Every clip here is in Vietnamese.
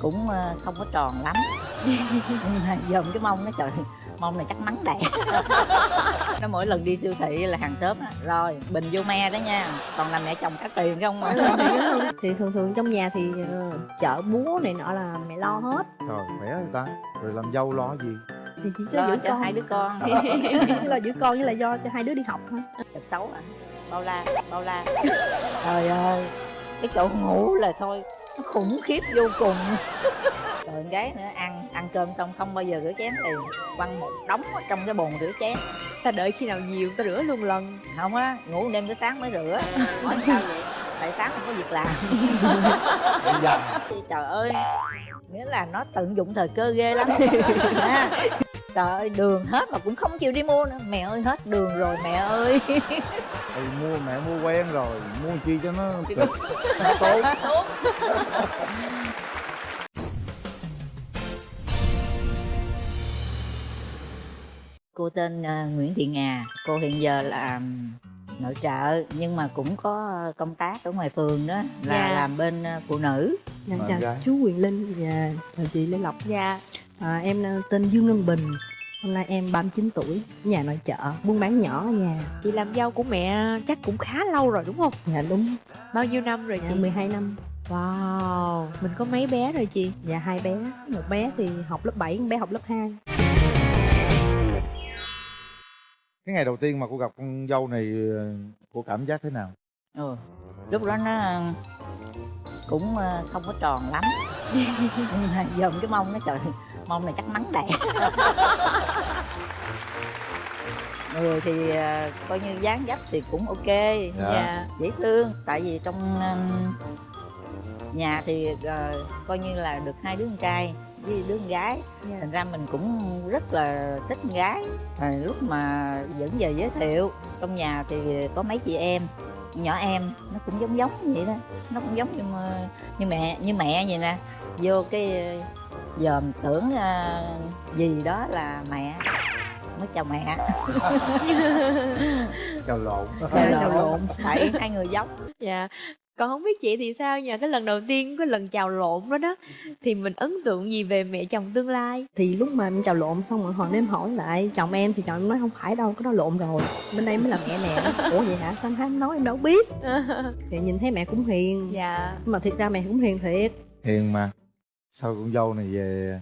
cũng ờ, không có tròn lắm. Nhưng mà dòm cái mông nó trời mông này chắc mắng đẻ nó mỗi lần đi siêu thị là hàng xóm á rồi bình vô me đó nha còn là mẹ chồng cả tiền không? Mà thì thường thường trong nhà thì ờ, chợ búa này nọ là mẹ lo hết. Trời khỏe người ta Rồi làm dâu lo gì? Thì chỉ cho lo giữ cho con. hai đứa con. Là giữ con với là do cho hai đứa đi học thôi. Thật xấu à. Bao la bao la. Trời ơi cái chỗ ngủ là thôi nó khủng khiếp vô cùng. Rồi gái nữa ăn ăn cơm xong không bao giờ rửa chén liền. Quăng một đống ở trong cái bồn rửa chén. Ta đợi khi nào nhiều ta rửa luôn lần. Không á ngủ đêm tới sáng mới rửa. Hỏi sao vậy tại sáng không có việc làm. Trời ơi nghĩa là nó tận dụng thời cơ ghê lắm. À, trời ơi đường hết mà cũng không chịu đi mua nữa. Mẹ ơi hết đường rồi mẹ ơi. Ừ, mua mẹ mua quen rồi. Mua chi cho nó cực. Nó tốt. Cô tên ờ, Nguyễn Thị Ngà. Cô hiện giờ là nội trợ nhưng mà cũng có công tác ở ngoài phường đó là Dạ. làm bên ờ, phụ nữ. Dạ, chào gái. chú Quyền Linh và chị Lê Lộc. Dạ. À, em ờ, tên Dương Ngân Bình. Hôm nay em 39 tuổi nhà nội trợ buôn bán nhỏ ở nhà. Chị làm dâu của mẹ chắc cũng khá lâu rồi đúng không? Dạ đúng. Bao nhiêu năm rồi dạ, chị? 12 năm. Wow mình có mấy bé rồi chị? Dạ hai bé. Một bé thì học lớp 7 một bé học lớp 2 Cái ngày đầu tiên mà cô gặp con dâu này ờ, Cô cảm giác thế nào ừ. lúc đó nó ờ, cũng ờ, không có tròn lắm nhưng mà dòm cái mông nó trời mông này chắc mắng đẻ người thì coi như dáng dấp thì cũng ok Dạ. dễ thương tại vì trong nhà thì coi như là được hai đứa con trai với đứa con gái. Dạ. thành ra mình cũng rất là thích con gái. À, lúc mà dẫn về giới thiệu trong nhà thì có mấy chị em nhỏ em nó cũng giống giống vậy đó. Nó cũng giống như mà- như mẹ như mẹ vậy nè. Vô cái ờ, dòm tưởng ờ, gì đó là mẹ. Mới chào mẹ. Chào lộn. Chào lộn. tại hai người giống. Dạ còn không biết chị thì sao nha cái lần đầu tiên cái lần chào lộn đó đó. Thì mình ấn tượng gì về mẹ chồng tương lai? Thì lúc mà em chào lộn xong rồi hồi em hỏi lại chồng em thì chồng em nói không phải đâu cái đó lộn rồi. Bên đây mới là mẹ nè. Ủa vậy hả? Sao em nói em đâu biết? Thì nhìn thấy mẹ cũng hiền. Dạ. Nhưng mà thiệt ra mẹ cũng hiền thiệt. Hiền mà. Sao con dâu này về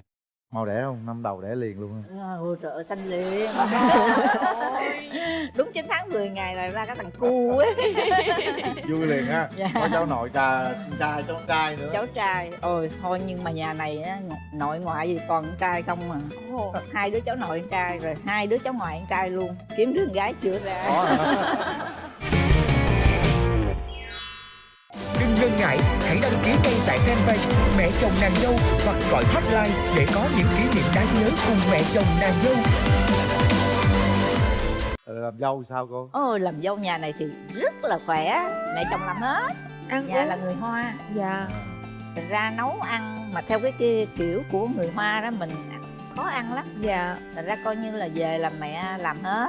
Mau đẻ không? Năm đầu đẻ liền luôn. Á. Ôi trời ơi, xanh liền. Đúng 9 tháng 10 ngày là ra cái thằng cu ấy. Vui liền ha. Dạ. Có cháu nội trà trai cháu trai nữa. Cháu trai. Ôi thôi nhưng mà nhà này á, nội ngoại gì còn con trai không mà. Hai đứa cháu nội trai rồi hai đứa cháu ngoại con trai luôn. Kiếm đứa con gái chưa ra ngần ngại, hãy đăng ký ngay tại fanpage Mẹ chồng nàng dâu hoặc gọi hotline để có những kỷ niệm đáng nhớ cùng mẹ chồng nàng dâu. Ờ, Làm dâu sao cô? Ôi làm dâu nhà này thì rất là khỏe. Mẹ chồng làm hết. Ăn Nhà uống. là người Hoa. Dạ. Thành ra nấu ăn mà theo cái kia kiểu của người Hoa đó mình khó ăn lắm. Dạ. Thành ra coi như là về là mẹ làm hết.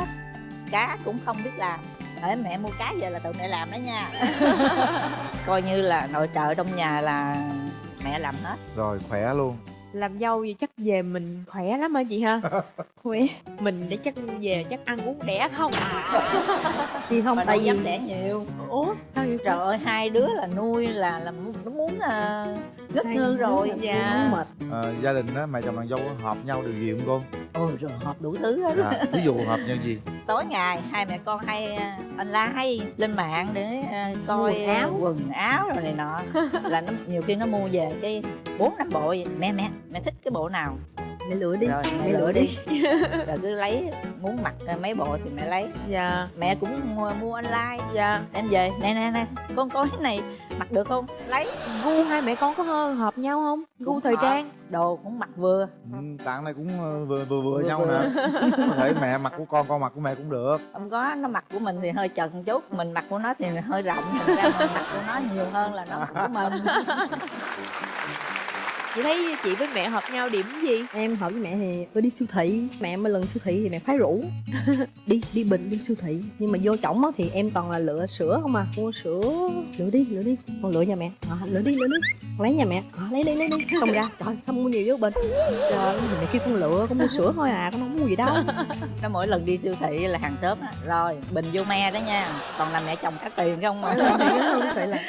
Cá cũng không biết làm để mẹ mua cá về là tự mẹ làm đó nha. Coi như là nội trợ trong nhà là mẹ làm hết. Rồi khỏe luôn làm dâu gì chắc về mình khỏe lắm hả chị ha khỏe mình để chắc về chắc ăn uống đẻ không thì không mà tại vì đẻ nhiều ủa sao vậy trời ơi hai đứa là nuôi là là nó muốn uh, hai ngư rồi dạ. mệt Ờ, Gia đình á, mẹ chồng nàng dâu có hợp nhau điều gì không cô? ôi rồi họp đủ thứ hết Dạ. Ví dụ hợp nhau gì? tối ngày hai mẹ con hay ờ, online lên mạng để coi Quần áo. quần áo rồi này nọ là nó nhiều khi nó mua về cái bốn năm bộ vậy. mẹ mẹ mẹ thích cái bộ nào? Mẹ lựa đi rồi mẹ lựa đi. rồi cứ lấy muốn mặc mấy bộ thì mẹ lấy. Dạ. Mẹ cũng mua, mua online. Dạ. Đem về nè nè nè con coi cái này mặc được không? Lấy. Gu hai mẹ con có hơn hợp nhau không? Gu thời hợp. trang. Đồ cũng mặc vừa. Ừ, Tặng này cũng ờ, vừa vừa, vừa Vừa nhau vừa. nè. Có thể mẹ mặc của con, con mặc của mẹ cũng được. Không có nó mặc của mình thì hơi chật một chút. Mình mặc của nó thì hơi rộng. Thành ra mình mặc của nó nhiều hơn là nó mặc của mình chị thấy chị với mẹ hợp nhau điểm gì? Em hợp với mẹ thì tôi đi siêu thị. Mẹ mỗi lần siêu thị thì mẹ khoái rủ. Đi đi bình đi siêu thị. Nhưng mà vô chổng á thì em toàn là lựa sữa không à. Mua sữa lựa đi lựa đi. Con lựa nhà mẹ. À, lựa đi lựa đi. Con lấy nhà mẹ. À, lấy đi lấy đi. Xong ra trời sao mua nhiều dữ bình trời mẹ kêu con lựa con mua sữa thôi à con không mua gì đâu. Nó mỗi lần đi siêu thị là hàng xóm á rồi bình vô me đó nha. Còn là mẹ chồng trả tiền không mà vô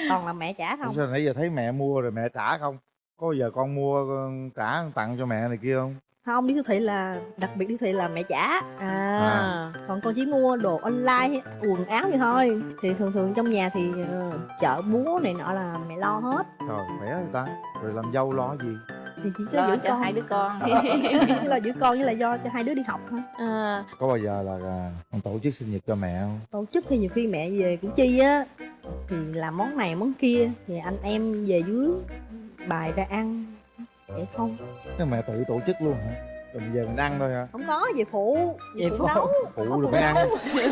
toàn là mẹ trả không? sao nãy giờ thấy mẹ mua rồi mẹ trả không có bao giờ con mua con trả tặng cho mẹ này kia không? Không đi siêu thị là đặc biệt đi siêu thị là mẹ trả. À, À. còn con chỉ mua đồ online quần áo vậy thôi. Thì thường thường trong nhà thì ờ, chợ búa này nọ là mẹ lo hết. Trời khỏe người ta. Rồi làm dâu lo gì? Thì chỉ cho lo giữ cho con. hai đứa con. Là giữ con với là do cho hai đứa đi học thôi. À, có bao giờ là à, con tổ chức sinh nhật cho mẹ không? Tổ chức thì nhiều khi mẹ về củ chi á. Thì làm món này món kia. Thì anh em về dưới bài ra ăn vậy không? Thế mẹ tự tổ chức luôn hả? Rồi bây giờ mình ăn thôi hả? Không có về phụ Về phụ. nấu. phụ mới ăn.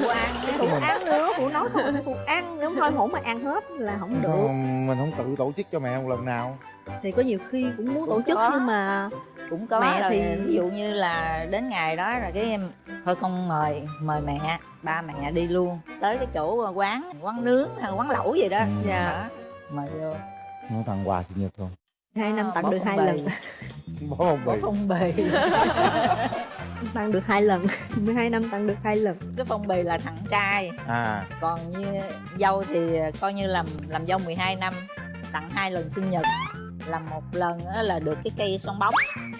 phụ ăn phụ ăn nữa phụ nấu xong phụ ăn nếu thôi hổng mà ăn hết là không được. không, mình không tự tổ chức cho mẹ một lần nào. Thì có nhiều khi cũng muốn tổ chức có. nhưng mà cũng có Mẹ rồi thì- ví dụ như là đến ngày đó rồi cái em thôi con mời mời mẹ ba mẹ đi luôn. Tới cái chỗ quán quán nướng hay quán lẩu gì đó. Ừ. dạ mời vô. Nó tặng quà sinh nhật không hai năm tặng được hai lần. bó phong bì. Phong bì. Tặng được hai lần. 12 năm tặng được hai lần. Cái phong bì là thằng trai. À. Còn như dâu thì coi như làm làm dâu 12 năm. Tặng hai lần sinh nhật. Làm một lần đó là được cái cây son bóng.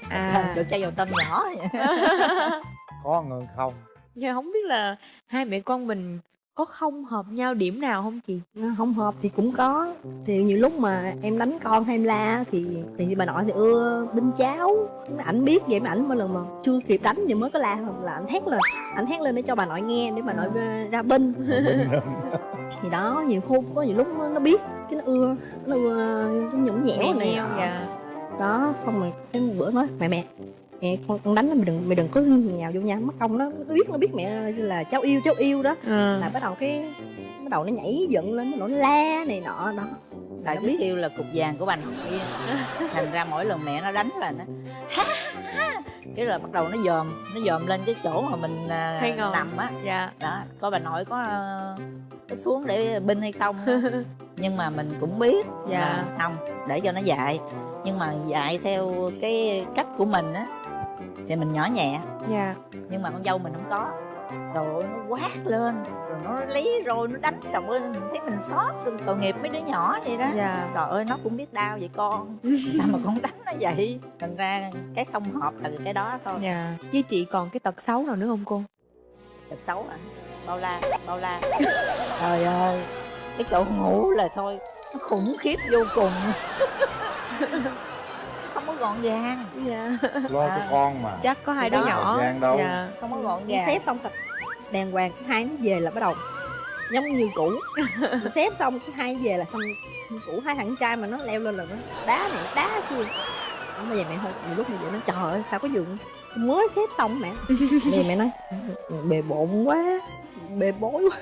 À. Được chai dầu tôm nhỏ. Có ngân không? Nhưng không biết là hai mẹ con mình có không hợp nhau điểm nào không chị? Nó không hợp thì cũng có. Thì nhiều lúc mà em đánh con hay em la thì thì bà nội thì ưa binh cháo ảnh biết vậy mà ảnh mỗi lần mà chưa kịp đánh thì mới có la là ảnh hét lên. Ảnh hét lên để cho bà nội nghe để bà nội ra, binh thì đó nhiều khu có nhiều lúc nó, biết cái nó ưa nó ưa cái nhũng nhẽo này. dạ. Đó xong rồi cái một bữa nói mẹ mẹ mẹ con con đánh nó mày đừng mày đừng có nhào vô nha mất công nó nó biết nó biết mẹ là cháu yêu cháu yêu đó. À. là bắt đầu cái bắt đầu nó nhảy dựng lên nó la này nọ đó. Cái biết. kêu là cục vàng của bà nội thành ra mỗi lần mẹ nó đánh là nó ha ha cái là bắt đầu nó dòm nó dòm lên cái chỗ mà mình à, Hay ngồi. nằm á. Dạ. Đó coi bà nội có có xuống để binh hay không nhưng mà mình cũng biết Dạ. là không để cho nó dạy. Nhưng mà dạy theo cái cách của mình á thì mình nhỏ nhẹ. Dạ. Nhưng mà con dâu mình không có. Rồi nó quát lên rồi nó lấy rồi nó đánh chồng ơi mình thấy mình xót tội nghiệp mấy đứa nhỏ vậy đó. Dạ. Trời ơi nó cũng biết đau vậy con. Sao mà con đánh nó vậy? Thành ra cái không hợp là cái đó thôi. Dạ. Với chị còn cái tật xấu nào nữa không cô? Thật xấu à bao la bao la. Trời ơi cái chỗ ngủ là thôi nó khủng khiếp vô cùng gọn gàng. Dạ. Lo cho À. con mà. chắc có hai đứa nhỏ. gian đâu. dạ. Không có gọn gàng. xếp xong thật đàng hoàng hai nó về là bắt đầu. Giống như cũ. Xếp xong cái hai nó về là xong. Như cũ hai thằng trai mà nó leo lên là nó đá này đá kia. Không bao giờ mẹ thôi nhiều lúc mẹ vậy nó trời ơi sao có giường? Mới xếp xong mẹ. Thì mẹ nói bề bộn quá bề bối quá.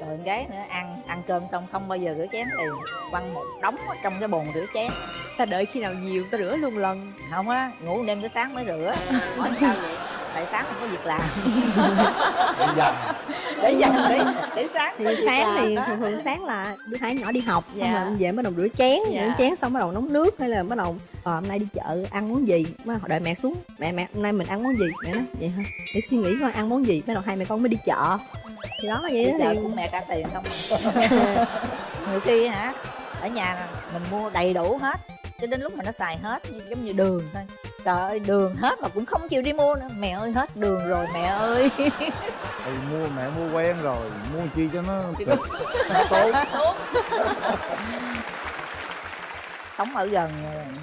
Rồi gái nữa ăn ăn cơm xong không bao giờ rửa chén liền. Quăng một đống ở trong cái bồn rửa chén ta đợi khi nào nhiều ta rửa luôn lần. Không á ngủ đêm tới sáng mới rửa. Hỏi sao vậy? Tại sáng không có việc làm. Bây giờ để dành để để sáng thì sáng thì thường thường sáng là đứa hai nhỏ đi học xong Dạ. rồi về bắt đầu rửa chén Dạ. rửa chén xong bắt đầu nấu nước hay là bắt đầu ờ, hôm nay đi chợ ăn món gì? Đầu đợi mẹ xuống mẹ mẹ hôm nay mình ăn món gì? Mẹ nói vậy hả? Để suy nghĩ coi ăn món gì. Bắt đầu hai mẹ con mới đi chợ. Thì đó vậy đi đó chợ thì cũng mẹ trả tiền không? Nhiều khi hả ở nhà mình mua đầy đủ hết cho đến lúc mà nó xài hết giống như đường thôi. Trời ơi đường hết mà cũng không chịu đi mua nữa. Mẹ ơi hết đường rồi mẹ ơi. Thì mua mẹ mua quen rồi. Mua chi cho nó Thì cực nó tốt. Sống ở gần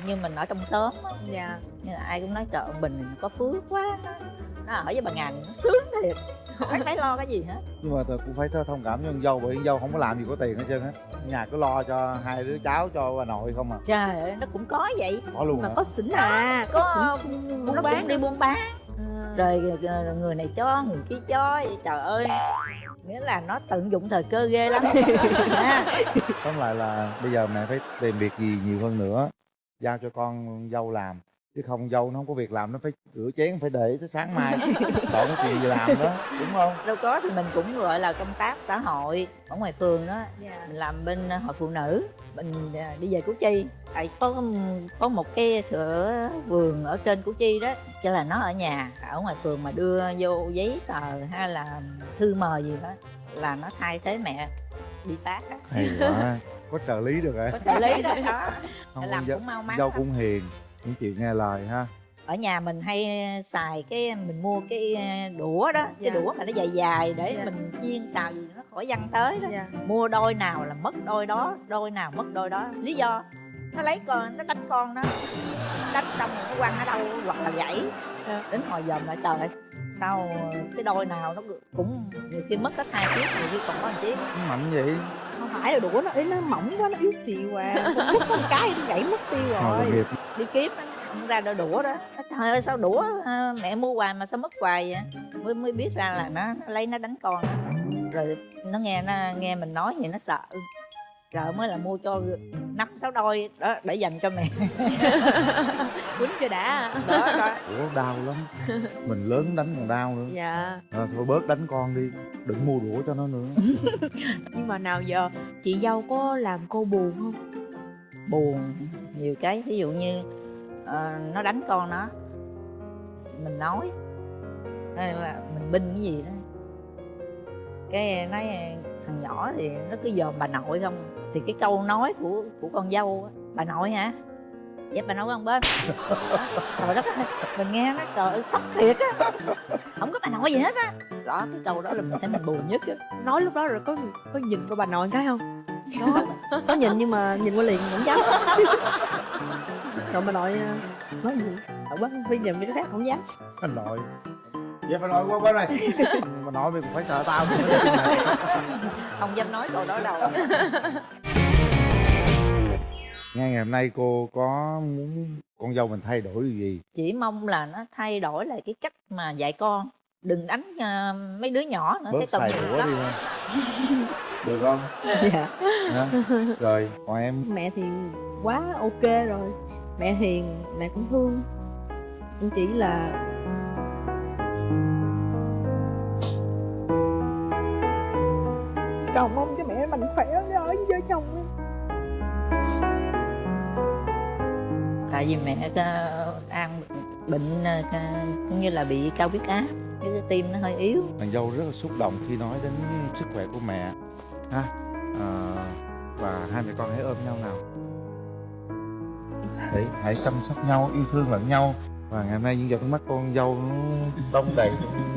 như mình ở trong xóm á, dạ. Nhưng mà ai cũng nói trời ơi, bình có phước quá. Nó ở với bà ngàn nó sướng thiệt không phải lo cái gì hết? Nhưng mà tôi cũng phải thông cảm cho con dâu bởi con dâu không có làm gì có tiền hết trơn á. Nhà cứ lo cho hai đứa cháu cho bà nội không à. Trời ơi nó cũng có vậy. Có luôn mà hả? có xỉn à có có xỉn nó cũng đi buôn bán. À. rồi người này cho người kia cho. Vậy trời ơi nghĩa là nó tận dụng thời cơ ghê lắm. Ha tóm lại là bây giờ mẹ phải tìm việc gì nhiều hơn nữa giao cho con dâu làm chứ không dâu nó không có việc làm nó phải rửa chén phải để tới sáng mai. Còn cái chuyện gì làm đó đúng không? Đâu có thì mình cũng gọi là công tác xã hội ở ngoài phường đó. Dạ. Mình làm bên hội phụ nữ mình à, đi về củ chi. Tại có có một cái thửa vườn ở trên củ chi đó cho là nó ở nhà ở ngoài phường mà đưa vô giấy tờ hay là thư mời gì đó là nó thay thế mẹ đi phát á. Hay quá. Có trợ lý được rồi có trợ lý đó đó. Không làm dâu, cũng mau mắn dâu cũng hiền những chuyện nghe lời ha. Ở nhà mình hay xài cái mình mua cái đũa đó Dạ. cái đũa mà nó dài dài để Dạ. mình chiên xào gì nó khỏi văng tới đó. Dạ. Mua đôi nào là mất đôi đó đôi nào mất đôi đó. Lý do nó lấy con nó đánh con đó đánh xong rồi nó quăng ở đâu hoặc là gãy. Đến hồi dòm lại trời sao cái đôi nào nó cũng nhiều khi mất hết hai chiếc nhiều khi còn có một chiếc mạnh vậy? Không phải là đũa nó ý nó mỏng quá nó yếu xìu à. Con mất con cái nó gãy mất tiêu rồi. nghiệp đi kiếm á, không ra đôi đũa đó. Trời ơi sao đũa ờ, mẹ mua hoài mà sao mất hoài vậy? Mới mới biết ra là nó, nó lấy nó đánh con đó. rồi nó nghe nó nghe mình nói vậy nó sợ. Sợ mới là mua cho năm sáu đôi đó để dành cho mẹ. Quýnh cho đã? Đó đó. Ủa đau lắm. Mình lớn đánh còn đau nữa. Dạ. À, thôi bớt đánh con đi đừng mua đũa cho nó nữa. Nhưng mà nào giờ chị dâu có làm cô buồn không? Buồn nhiều cái ví dụ như uh, nó đánh con nó mình nói hay là mình binh cái gì đó. Cái nói thằng nhỏ thì nó cứ dòm bà nội không thì cái câu nói của của con dâu á, bà nội hả? Dép bà nội con bên. Trời đất ơi mình nghe nó trời ơi sốc thiệt á. Không có bà nội gì hết á. Đó cái câu đó là mình thấy mình buồn nhất á. Nói lúc đó rồi có có nhìn của bà nội cái không? Đó. Có nhìn nhưng mà nhìn qua liền không dám. Rồi bà nội ờ, nói gì? Sợ quá bây giờ mấy đứa khác không dám. Anh nội. Dép bà nội qua bên này. Mà nội mày cũng phải sợ tao. Không dám nói câu đó đâu? Nghe ngày hôm nay cô có muốn con dâu mình thay đổi điều gì? Chỉ mong là nó thay đổi lại cái cách mà dạy con. Đừng đánh ờ, mấy đứa nhỏ nữa bớt cái nghiệp đũa lắm được không? Dạ. Hả? rồi còn em? Mẹ thì quá ok rồi. Mẹ hiền mẹ cũng thương. Em chỉ là cầu mong cho mẹ mạnh khỏe ở với vợ chồng em. Tại vì mẹ ờ, ăn bệnh ờ, cũng như là bị cao huyết áp cái tim nó hơi yếu. Nàng dâu rất là xúc động khi nói đến sức khỏe của mẹ ha à, và hai mẹ con hãy ôm nhau nào. Đấy hãy chăm sóc nhau yêu thương lẫn nhau. Và ngày hôm nay những giọt nước mắt con dâu nó đông đầy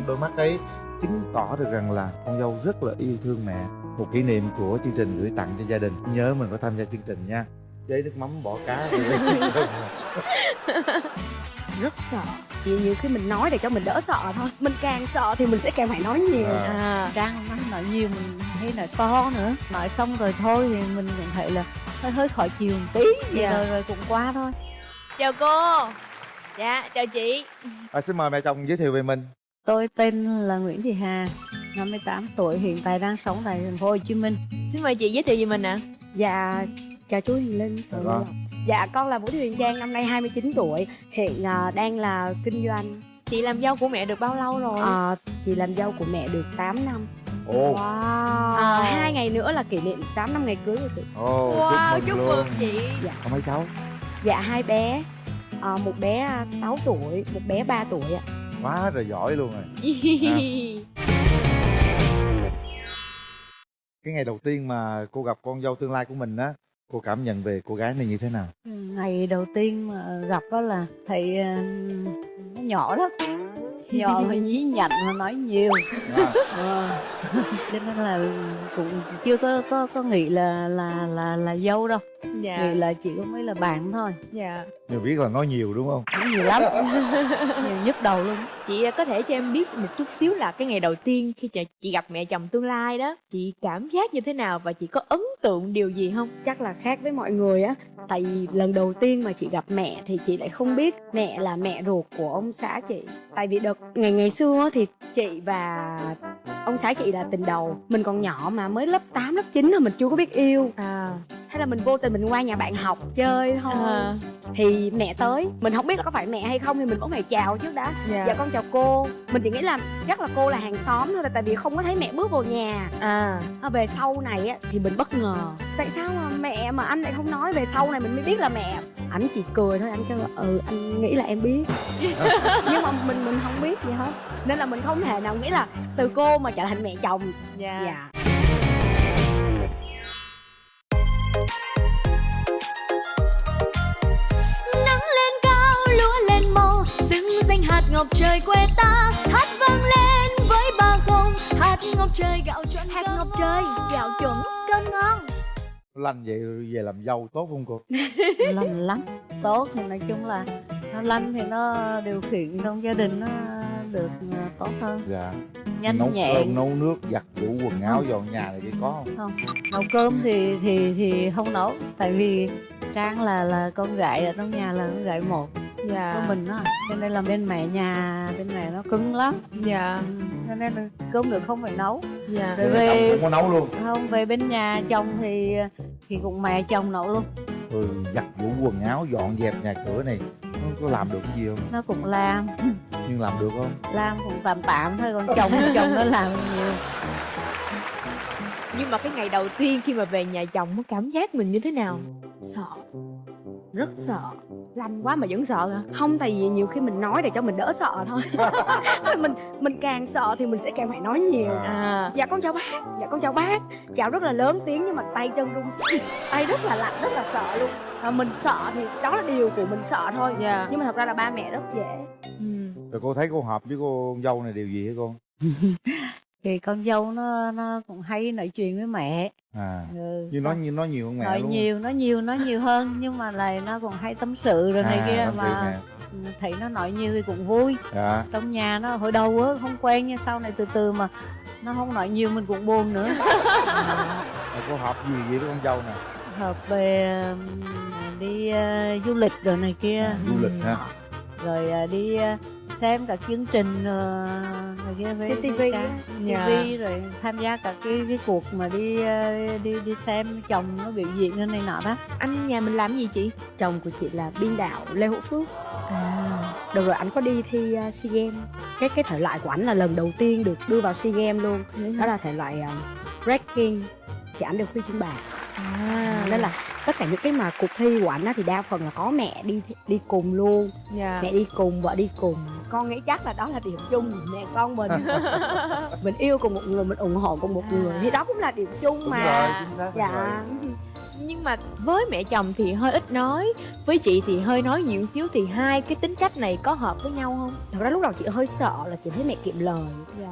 đôi mắt ấy. Chứng tỏ được rằng là con dâu rất là yêu thương mẹ. Một kỷ niệm của chương trình gửi tặng cho gia đình. Nhớ mình có tham gia chương trình nha. Chế nước mắm bỏ cá. rất sợ. Vì nhiều khi mình nói để cho mình đỡ sợ thôi. Mình càng sợ thì mình sẽ càng phải nói nhiều. À. à trang nó nói nhiều mình hay nói to nữa. Nói xong rồi thôi thì mình cũng thấy là hơi hơi khỏi chiều một tí. Vậy Dạ. rồi rồi cũng qua thôi. Chào cô. Dạ chào chị. À, xin mời mẹ chồng giới thiệu về mình. Tôi tên là Nguyễn Thị Hà 58 tuổi hiện tại đang sống tại thành phố Hồ Chí Minh. Xin mời chị giới thiệu về mình ạ. Dạ chào chú Hiền Linh. Dạ vâng. Dạ con là Vũ Thị Huyền Trang năm nay 29 tuổi hiện à, đang là kinh doanh. Chị làm dâu của mẹ được bao lâu rồi? À, chị làm dâu của mẹ được 8 năm. Ồ. Wow. À, hai ngày nữa là kỷ niệm 8 năm ngày cưới của chị. Ồ wow chúc chúc mừng mừng luôn. chị. Có mấy cháu. Dạ hai bé à, Một bé à, 6 tuổi Một bé 3 tuổi ạ. Quá rồi giỏi luôn rồi. Cái ngày đầu tiên mà cô gặp con dâu tương lai của mình á cô cảm nhận về cô gái này như thế nào? Ừ, ngày đầu tiên mà gặp đó là Thấy ờ, Nó nhỏ lắm Nhỏ mà nhí nhảnh mà nói nhiều. À, Ờ. Cho nên là cũng chưa có có có nghĩ là là là là dâu đâu. Dạ. Nghĩ là chỉ có mấy là bạn thôi. Dạ. Nhiều biết là nói nhiều đúng không? Cũng nhiều lắm. Nhiều nhức đầu luôn. Chị có thể cho em biết một chút xíu là cái ngày đầu tiên khi chị, chị gặp mẹ chồng tương lai đó chị cảm giác như thế nào và chị có ấn tượng điều gì không? Chắc là khác với mọi người á. Tại vì lần đầu tiên mà chị gặp mẹ thì chị lại không biết mẹ là mẹ ruột của ông xã chị. Tại vì đợt ngày ngày xưa thì chị và ông xã chị là tình đầu. Mình còn nhỏ mà mới lớp 8, lớp 9 là mình chưa có biết yêu. À hay là mình vô tình mình qua nhà bạn học chơi thôi. À, thì mẹ tới mình không biết là có phải mẹ hay không thì mình vẫn phải chào trước đã. Dạ. dạ con chào cô. Mình chỉ nghĩ là chắc là cô là hàng xóm thôi tại vì không có thấy mẹ bước vào nhà. À. À, về sau này á, thì mình bất ngờ. Tại sao mà mẹ mà anh lại không nói? Về sau này mình mới biết là mẹ. Ảnh chỉ cười thôi anh kêu là ừ anh nghĩ là em biết. Nhưng mà mình mình không biết gì hết. Nên là mình không thể nào nghĩ là từ cô mà trở thành mẹ chồng. Dạ. Dạ. nắng ngọc trời quê ta hát vang lên với ba không. Hạt ngọc trời gạo chuẩn hạt ngọc trời gạo chuẩn cơm ngon. Lanh vậy về làm dâu tốt không cô? Lành lắm tốt. Thì nói chung là nó lanh thì nó điều khiển trong gia đình nó được ờ, tốt hơn. Dạ. Nhanh nấu nhẹn. cơm nấu nước giặt giũ quần áo dọn nhà này kia có không. Nấu cơm thì thì thì không nấu. Tại vì trang là là con gái ở trong nhà là con gái một dạ. Của mình đó cho nên là bên mẹ nhà bên mẹ nó cứng lắm. Dạ. Ừ, cho nên là cơm được không phải nấu. Dạ. Rồi về không có nấu luôn. Không về bên nhà chồng thì thì cũng mẹ chồng nấu luôn. Ừ giặt giũ quần áo dọn dẹp nhà cửa này nó có làm được cái gì không? Nó cũng làm. Nhưng làm được không? Làm cũng tạm tạm thôi còn chồng chồng nó làm nhiều. Nhưng mà cái ngày đầu tiên khi mà về nhà chồng có cảm giác mình như thế nào? Sợ rất sợ. Lanh quá mà vẫn sợ hả? Không tại vì nhiều khi mình nói để cho mình đỡ sợ thôi. Mình mình càng sợ thì mình sẽ càng phải nói nhiều. À. Dạ con chào bác dạ con chào bác. Chào rất là lớn tiếng nhưng mà tay chân run tay rất là lạnh rất là sợ luôn. À, mình sợ thì đó là điều của mình sợ thôi. Dạ. Nhưng mà thật ra là ba mẹ rất dễ. Ừ. rồi cô thấy cô hợp với cô con dâu này điều gì hả con thì con dâu nó nó cũng hay nói chuyện với mẹ. À ừ. như nói như nói nhiều hơn mẹ nói luôn. nhiều nói nhiều nói nhiều hơn nhưng mà là nó còn hay tâm sự rồi này à, kia tâm sự mà thấy nó nói nhiều thì cũng vui. Dạ. Trong nhà nó hồi đầu á không quen nhưng sau này từ từ mà nó không nói nhiều mình cũng buồn nữa. À, rồi cô hợp gì vậy với con dâu nè? Hợp về đi ờ, du lịch rồi này kia. À, du lịch hả? Rồi ờ, đi ờ, xem các chương trình này kia với Trên TV với. TV rồi tham gia các cái cái cuộc mà đi ờ, đi đi xem chồng nó biểu diễn cái này nọ đó. Anh nhà mình làm gì chị? Chồng của chị là biên đạo lê hữu phước. À. Được rồi, ảnh có đi thi uh, SEA Games. Cái cái thể loại của ảnh là lần đầu tiên được đưa vào SEA Games luôn. Đó là thể loại uh, breaking. Thì ảnh được huy chương bạc. À. Nên là tất cả những cái mà cuộc thi của ảnh á thì đa phần là có mẹ đi đi cùng luôn. Dạ. Mẹ đi cùng, vợ đi cùng. Con nghĩ chắc là đó là điểm chung của mẹ con mình. Mình yêu cùng một người, mình ủng hộ cùng một người Thì đó cũng là điểm chung đúng mà. rồi Dạ. rồi. nhưng mà với mẹ chồng thì hơi ít nói với chị thì hơi nói nhiều xíu thì hai cái tính cách này có hợp với nhau không? Thật ra lúc đầu chị hơi sợ là chị thấy mẹ kiệm lời.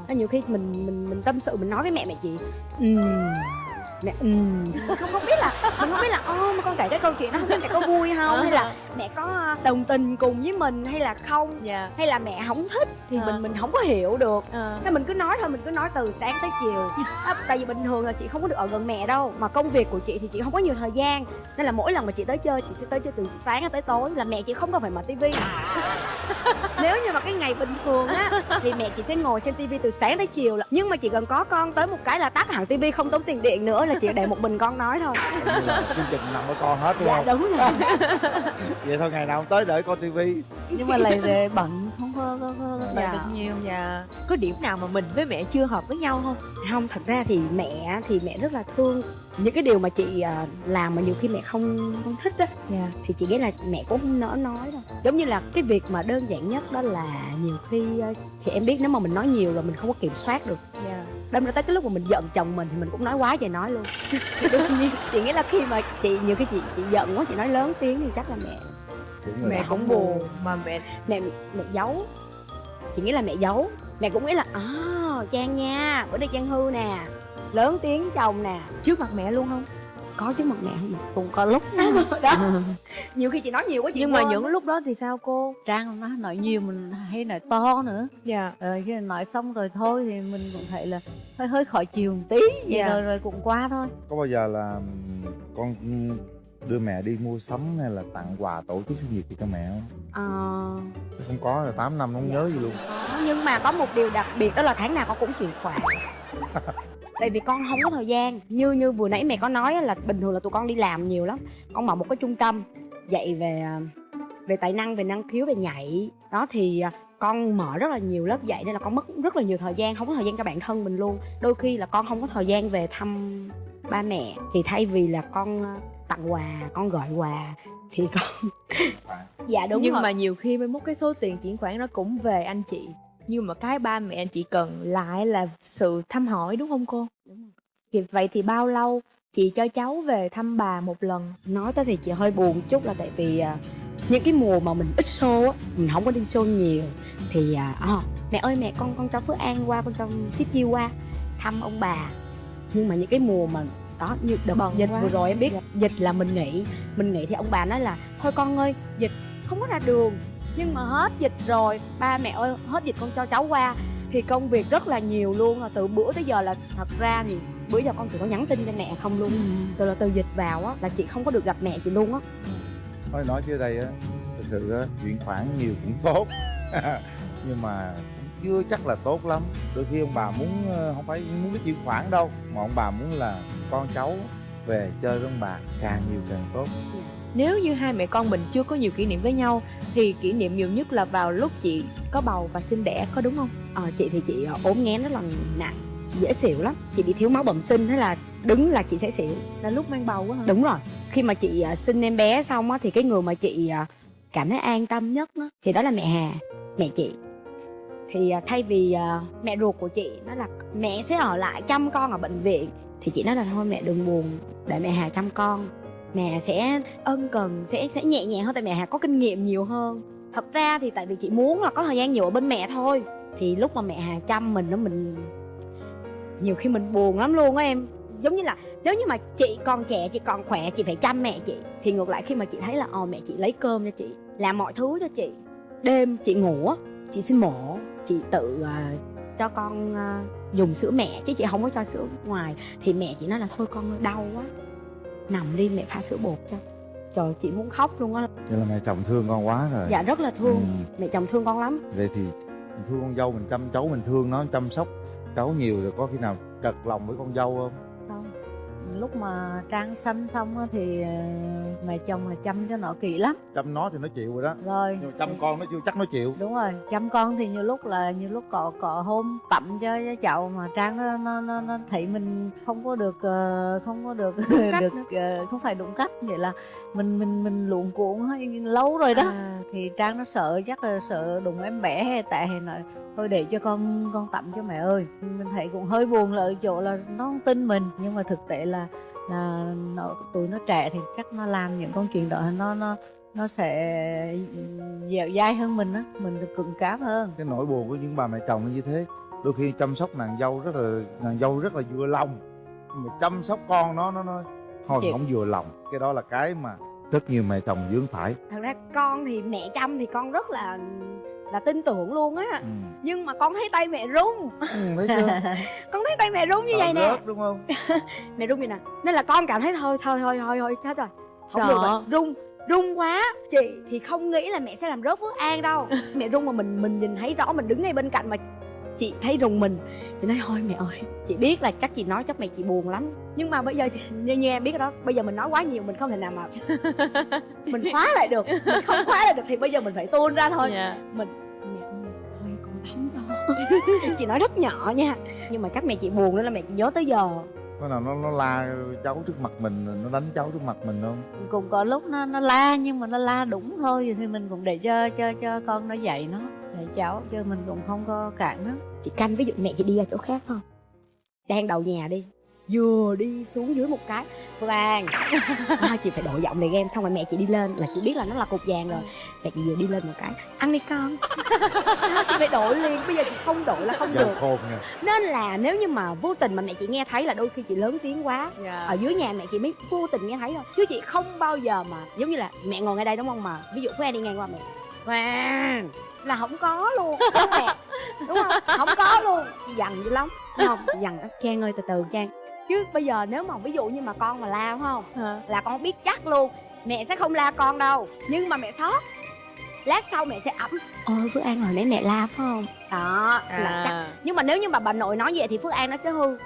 Nên nhiều khi mình mình mình tâm sự mình nói với mẹ mẹ chị ừm mẹ ừm không không biết là mình không biết là ô mà con kể cái câu chuyện đó không biết mẹ có vui không? Hay là mẹ có đồng tình cùng với mình hay là không? Dạ. Hay là mẹ không thích thì À. mình mình không có hiểu được. À. nên mình cứ nói thôi mình cứ nói từ sáng tới chiều. À, tại vì bình thường là chị không có được ở gần mẹ đâu mà công việc của chị thì chị không có nhiều thời gian nên là mỗi lần mà chị tới chơi chị sẽ tới chơi từ sáng tới tối là mẹ chị không cần phải mở tivi. Nếu như mà cái ngày bình thường á thì mẹ chị sẽ ngồi xem tivi từ sáng tới chiều là nhưng mà chỉ cần có con tới một cái là tắt hẳn tivi không tốn tiền điện nữa là chị để một mình con nói thôi. Chương trình nằm ở con hết đúng dạ không? đúng rồi. Vậy thôi ngày nào không tới đợi coi tivi. Nhưng mà lại bận có, có, có Dạ. được nhiều dạ. Có điểm nào mà mình với mẹ chưa hợp với nhau không? Không thật ra thì mẹ thì mẹ rất là thương. Những cái điều mà chị à, làm mà nhiều khi mẹ không không thích á dạ. thì chị nghĩ là mẹ cũng không nỡ nói đâu. Giống như là cái việc mà đơn giản nhất đó là nhiều khi ờ, thì em biết nếu mà mình nói nhiều là mình không có kiểm soát được. Dạ. Đâm ra tới cái lúc mà mình giận chồng mình thì mình cũng nói quá trời nói luôn. Đương nhiên chị nghĩ là khi mà chị nhiều khi chị chị giận quá chị nói lớn tiếng thì chắc là mẹ mẹ cũng buồn mà mẹ mẹ mẹ giấu. Chị nghĩ là mẹ giấu. Mẹ cũng nghĩ là à trang nha bữa nay trang hư nè lớn tiếng chồng nè. Trước mặt mẹ luôn không? Có trước mặt mẹ không cũng có lúc đó. Nhiều khi chị nói nhiều quá chị nhưng mà những lúc đó thì sao cô? Trang nó nói nhiều mình hay nói to nữa. Dạ. Rồi khi nói xong rồi thôi thì mình cũng thấy là hơi hơi khó chịu một tí. Vậy Dạ. rồi rồi cũng qua thôi. Có bao giờ là con đưa mẹ đi mua sắm hay là tặng quà tổ chức sinh nhật gì cho mẹ không? Ờ, Chứ không có là 8 năm không nhớ gì luôn. Nhưng mà có một điều đặc biệt đó là tháng nào con cũng chuyển khoản tại vì con không có thời gian. Như như vừa nãy mẹ có nói là bình thường là tụi con đi làm nhiều lắm. Con mở một cái trung tâm dạy về à, về tài năng về năng khiếu về nhảy. Đó thì à, con mở rất là nhiều lớp dạy nên là con mất rất là nhiều thời gian không có thời gian cho bản thân mình luôn. Đôi khi là con không có thời gian về thăm ba mẹ. Thì thay vì là con à, tặng quà con gọi quà thì con dạ đúng nhưng rồi. mà nhiều khi mới mốt cái số tiền chuyển khoản nó cũng về anh chị. Nhưng mà cái ba mẹ anh chị cần lại là sự thăm hỏi đúng không cô? Thì vậy thì bao lâu chị cho cháu về thăm bà một lần? Nói tới thì chị hơi buồn chút là tại vì à, những cái mùa mà mình ít show á mình không có đi show nhiều thì à, à, mẹ ơi mẹ con con cho phước an qua con cho chiếc chiêu qua thăm ông bà. Nhưng mà những cái mùa mà đó như đợt Bận dịch quá. vừa rồi em biết dịch là mình nghỉ mình nghỉ thì ông bà nói là thôi con ơi dịch không có ra đường. Nhưng mà hết dịch rồi ba mẹ ơi hết dịch con cho cháu qua thì công việc rất là nhiều luôn. Từ bữa tới giờ là thật ra thì bữa giờ con chỉ có nhắn tin cho mẹ không luôn. Từ là từ dịch vào á là chị không có được gặp mẹ chị luôn á. Thôi nói chứ đây á thực sự á chuyển khoản nhiều cũng tốt. Nhưng mà chưa chắc là tốt lắm. Đôi khi ông bà muốn ờ, không phải muốn cái chuyển khoản đâu mà ông bà muốn là con cháu về chơi với ông bà càng nhiều càng tốt. Nếu như hai mẹ con mình chưa có nhiều kỷ niệm với nhau thì kỷ niệm nhiều nhất là vào lúc chị có bầu và sinh đẻ có đúng không? Ờ, chị thì chị ờ, ốm nghén rất là nặng dễ xỉu lắm. Chị bị thiếu máu bẩm sinh thế là đứng là chị sẽ xỉu. Là lúc mang bầu quá hả? Đúng rồi. Khi mà chị ờ, sinh em bé xong á thì cái người mà chị cảm thấy an tâm nhất đó, thì đó là mẹ hà mẹ chị thì à, thay vì à, mẹ ruột của chị nó là mẹ sẽ ở lại chăm con ở bệnh viện thì chị nói là thôi mẹ đừng buồn, để mẹ hà chăm con. Mẹ sẽ ân cần, sẽ sẽ nhẹ nhàng hơn, tại mẹ hà có kinh nghiệm nhiều hơn thật ra thì tại vì chị muốn là có thời gian nhiều ở bên mẹ thôi, thì lúc mà mẹ hà chăm mình nó mình nhiều khi mình buồn lắm luôn á em. Giống như là nếu như mà chị còn trẻ, chị còn khỏe, chị phải chăm mẹ chị. Thì ngược lại khi mà chị thấy là ồ mẹ chị lấy cơm cho chị, làm mọi thứ cho chị. Đêm chị ngủ chị xin mổ chị tự à, cho con à, dùng sữa mẹ chứ chị không có cho sữa ngoài. Thì mẹ chị nói là thôi con đau quá nằm đi mẹ pha sữa bột cho. Trời chị muốn khóc luôn á. Vậy là mẹ chồng thương con quá rồi. Dạ rất là thương. Ừ. mẹ chồng thương con lắm. Vậy thì mình thương con dâu mình chăm cháu mình thương nó chăm sóc cháu nhiều rồi có khi nào trật lòng với con dâu không lúc mà trang sanh xong á thì ờ, mẹ chồng là chăm cho nó kỹ lắm. Chăm nó thì nó chịu rồi đó. Rồi. Nhưng mà chăm con nó chưa chắc nó chịu. Đúng rồi chăm con thì nhiều lúc là nhiều lúc cọ cọ hôm tắm cho, cho cháu mà trang nó, nó nó nó thấy mình không có được ờ, không có được cách được ờ, không phải đúng cách vậy là mình mình mình cuống hơi lâu rồi đó. À, thì trang nó sợ chắc là sợ đụng em bé hay tại hay nói thôi để cho con con tắm cho mẹ ơi. Mình thấy cũng hơi buồn là ở chỗ là nó không tin mình. Nhưng mà thực tế là là nó, tụi nó trẻ thì chắc nó làm những công chuyện đó nó nó nó sẽ dẻo dai hơn mình á. Mình được cứng cáp hơn. Cái nỗi buồn của những bà mẹ chồng nó như thế đôi khi chăm sóc nàng dâu rất là nàng dâu rất là vừa lòng. Nhưng mà chăm sóc con nó nó nói thôi Chịu. không vừa lòng. Cái đó là cái mà rất nhiều mẹ chồng dướng phải. Thật ra con thì mẹ chăm thì con rất là là tin tưởng luôn á. Ừ. nhưng mà con thấy tay mẹ run. Ừ thấy chưa? Con thấy tay mẹ run như vậy nè. rớt đúng không? Mẹ run vậy nè. Nên là con cảm thấy thôi thôi thôi thôi thôi chết rồi. Không Sợ. được rồi. Run run quá. Chị thì không nghĩ là mẹ sẽ làm rớt phước an đâu. Mẹ run mà mình mình nhìn thấy rõ mình đứng ngay bên cạnh mà chị thấy rùng mình. Chị nói thôi mẹ ơi chị biết là chắc chị nói chắc mẹ chị buồn lắm. Nhưng mà bây giờ như, như em biết đó bây giờ mình nói quá nhiều mình không thể nào mà mình khóa lại được. Mình không khóa lại được thì bây giờ mình phải tuôn ra thôi. Dạ. mình mẹ ơi thôi con tắm cho. Chị nói rất nhỏ nha nhưng mà chắc mẹ chị buồn nữa là mẹ chị nhớ tới giờ. Có nào nó nó la cháu trước mặt mình nó đánh cháu trước mặt mình không? Cũng có lúc nó nó la nhưng mà nó la đúng thôi thì mình cũng để cho cho cho con nó dạy nó để cháu chứ mình cũng không có cản nó. Chị canh ví dụ mẹ chị đi ra chỗ khác không? Đang đầu nhà đi. Vừa đi xuống dưới một cái An. À, chị phải đổi giọng này game xong rồi mẹ chị đi lên là chị biết là nó là cục vàng rồi. Mẹ chị vừa đi lên một cái ăn đi con. Chị phải đổi liền bây giờ chị không đổi là không được. khôn nha nên là nếu như mà vô tình mà mẹ chị nghe thấy là đôi khi chị lớn tiếng quá dạ. ở dưới nhà mẹ chị mới vô tình nghe thấy thôi. Chứ chị không bao giờ mà giống như là mẹ ngồi ngay đây đúng không mà? Ví dụ Phương An đi ngang qua mẹ. Hoàng là không có luôn đúng không mẹ. Đúng không? Không có luôn. Chị dằn dữ lắm. Đúng không? Chị dằn trang ơi từ từ trang. Chứ bây giờ nếu mà ví dụ như mà con mà la không? Là con biết chắc luôn. Mẹ sẽ không la con đâu. Nhưng mà mẹ sót lát sau mẹ sẽ ẩm. Ôi phước an hồi nãy mẹ la phải không? Đó là chắc. À. nhưng mà nếu như mà bà nội nói vậy thì phước an nó sẽ hư.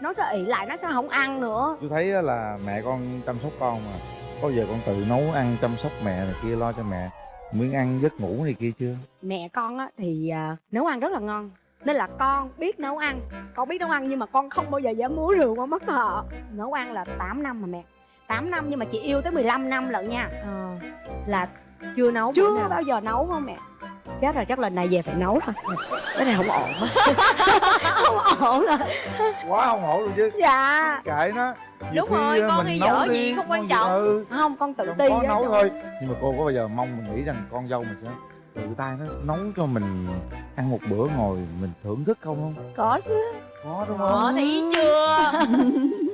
Nó sẽ ỉ lại nó sẽ không ăn nữa. Chú thấy á là mẹ con chăm sóc con mà. Có giờ con tự nấu ăn chăm sóc mẹ này kia lo cho mẹ miếng ăn giấc ngủ này kia chưa? Mẹ con á thì à, nấu ăn rất là ngon. Nên là con biết nấu ăn. Con biết nấu ăn nhưng mà con không bao giờ dám múa rượu qua mất họ. Nấu ăn là 8 năm mà mẹ. 8 năm nhưng mà chị yêu tới 15 năm lận nha. Ờ, là chưa nấu chưa nào. bao giờ nấu không mẹ? Chết rồi chắc lần này về phải nấu thôi. Cái này không ổn. Không ổn rồi quá không ổn luôn chứ. Dạ. Kệ nó. Nhiều Đúng rồi, á, con mình hay nấu dở đi, gì không quan trọng. ừ, không con tự ti có nấu thôi. Nhưng mà cô có bao giờ mong mình nghĩ rằng con dâu mình sẽ tự tay nó nấu cho mình ăn một bữa ngồi mình thưởng thức không không? Có chứ. Có đúng không? Ờ, thấy chưa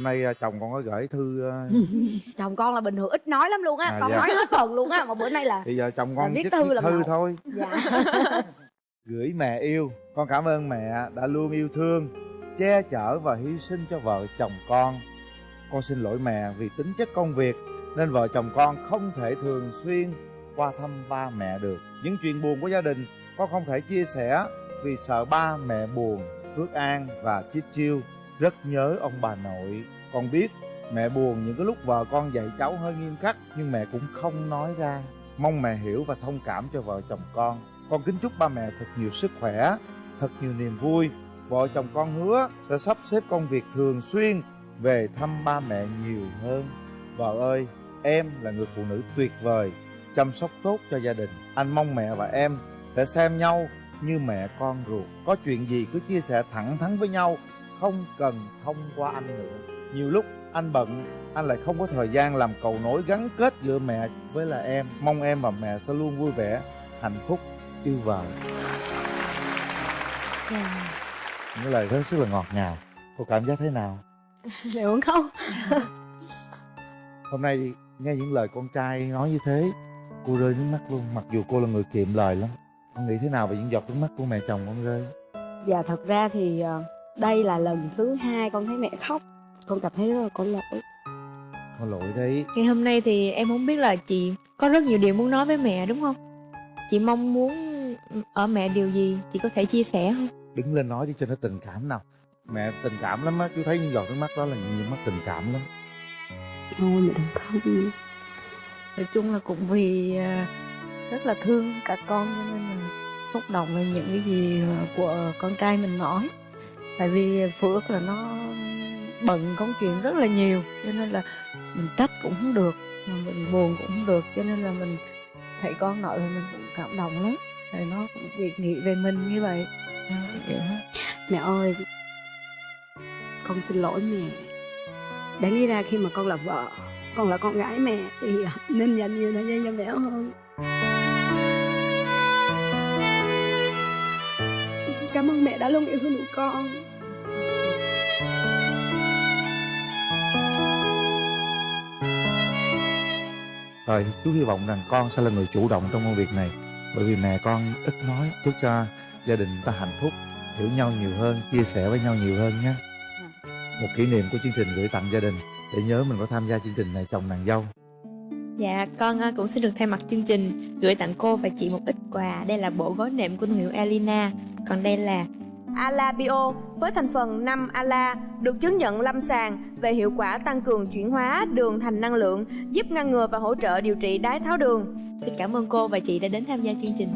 hôm nay à, chồng con có gửi thư à, chồng con là bình thường ít nói lắm luôn á À, con dạ. nói hết phần luôn á mà bữa nay là thì giờ chồng Là con viết thư lần thư thôi. Dạ. Gửi mẹ yêu. Con cảm ơn mẹ đã luôn yêu thương che chở và hy sinh cho vợ chồng con. Con xin lỗi mẹ vì tính chất công việc nên vợ chồng con không thể thường xuyên qua thăm ba mẹ được. Những chuyện buồn của gia đình con không thể chia sẻ vì sợ ba mẹ buồn phước an và chiết chiêu rất nhớ ông bà nội. Con biết, mẹ buồn những cái lúc vợ con dạy cháu hơi nghiêm khắc, nhưng mẹ cũng không nói ra. Mong mẹ hiểu và thông cảm cho vợ chồng con. Con kính chúc ba mẹ thật nhiều sức khỏe, thật nhiều niềm vui. Vợ chồng con hứa sẽ sắp xếp công việc thường xuyên về thăm ba mẹ nhiều hơn. Vợ ơi, em là người phụ nữ tuyệt vời. Chăm sóc tốt cho gia đình. Anh mong mẹ và em sẽ xem nhau như mẹ con ruột. Có chuyện gì cứ chia sẻ thẳng thắn với nhau không cần thông qua anh nữa. Nhiều lúc anh bận anh lại không có thời gian làm cầu nối gắn kết giữa mẹ với là em. Mong em và mẹ sẽ luôn vui vẻ hạnh phúc yêu vợ những lời rất là ngọt ngào. Cô cảm giác thế nào? Muốn khóc hôm nay nghe những lời con trai nói như thế cô rơi nước mắt luôn. Mặc dù cô là người kiệm lời lắm con nghĩ thế nào về những giọt nước mắt của mẹ chồng con rơi? Dạ thật ra thì ờ, đây là lần thứ hai con thấy mẹ khóc. Con cảm thấy rất là có lỗi. Con lỗi đấy. Ngày hôm nay thì em không biết là chị có rất nhiều điều muốn nói với mẹ đúng không? Chị mong muốn ở mẹ điều gì chị có thể chia sẻ không? đứng lên nói đi cho nó tình cảm nào. Mẹ tình cảm lắm á chú thấy những giọt nước mắt đó là những giọt mắt tình cảm lắm. Thôi mẹ đừng khóc nói chung là cũng vì à, rất là thương cả con cho nên là xúc động về những cái gì của con trai mình nói tại vì phước là nó bận công chuyện rất là nhiều, cho nên là mình trách cũng không được mà mình buồn cũng không được, cho nên là mình thấy con nội thì mình cũng cảm động lắm. Thì nó cũng việc nghĩ về mình như vậy. Ờ, mẹ ơi, con xin lỗi mẹ. Đáng lý ra khi mà con là vợ, con là con gái mẹ thì nên dành nhiều thời gian cho mẹ hơn. Cảm ơn mẹ đã luôn yêu thương tụi con. Rồi chú hy vọng rằng con sẽ là người chủ động trong công việc này. Bởi vì mẹ con ít nói Chúc cho gia đình ta hạnh phúc Hiểu nhau nhiều hơn, chia sẻ với nhau nhiều hơn nhé. Một kỷ niệm của chương trình gửi tặng gia đình. Để nhớ mình có tham gia chương trình này chồng nàng dâu. Dạ, con ờ, cũng xin được thay mặt chương trình gửi tặng cô và chị một ít quà. Đây là bộ gối nệm của thương hiệu Elina. Còn đây là Ala Bio với thành phần 5 Ala được chứng nhận lâm sàng về hiệu quả tăng cường chuyển hóa đường thành năng lượng, giúp ngăn ngừa và hỗ trợ điều trị đái tháo đường. xin cảm ơn cô và chị đã đến tham gia chương trình.